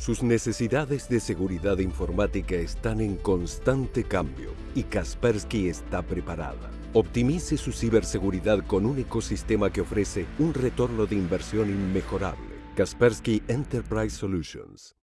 Sus necesidades de seguridad informática están en constante cambio y Kaspersky está preparada. Optimice su ciberseguridad con un ecosistema que ofrece un retorno de inversión inmejorable. Kaspersky Enterprise Solutions.